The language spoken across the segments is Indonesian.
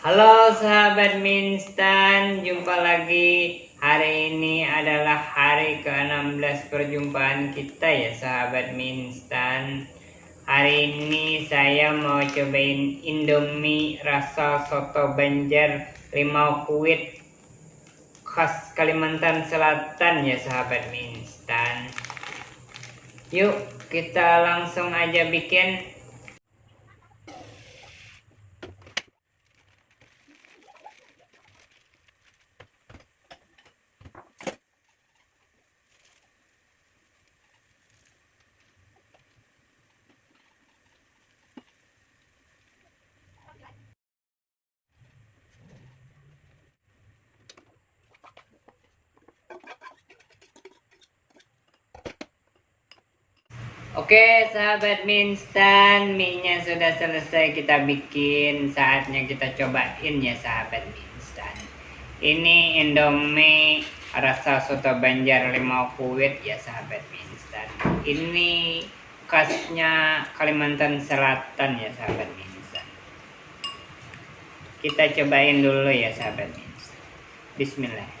Halo sahabat Minstan, jumpa lagi. Hari ini adalah hari ke-16 perjumpaan kita ya sahabat Minstan. Hari ini saya mau cobain Indomie rasa soto Banjar limau kuit khas Kalimantan Selatan ya sahabat Minstan. Yuk kita langsung aja bikin Oke sahabat minstan minyak sudah selesai kita bikin. Saatnya kita cobain ya sahabat minstan. Ini indomie rasa soto banjar limau kuit ya sahabat minstan. Ini khasnya Kalimantan Selatan ya sahabat minstan. Kita cobain dulu ya sahabat minstan. Bismillah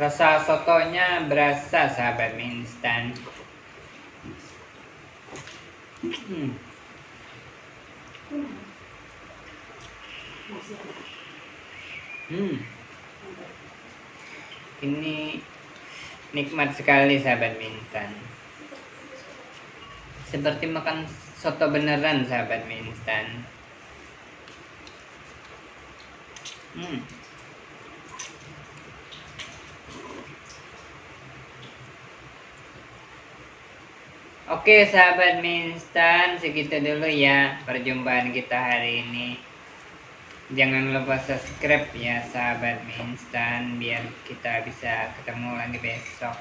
rasa sotonya berasa sahabat mie instan hmm. hmm. ini nikmat sekali sahabat mie instan seperti makan soto beneran sahabat mie instan hmm. Oke sahabat mie instan segitu dulu ya perjumpaan kita hari ini. Jangan lupa subscribe ya sahabat mie instan biar kita bisa ketemu lagi besok.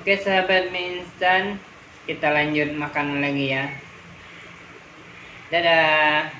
Oke sahabat mie instan kita lanjut makan lagi ya. Dadah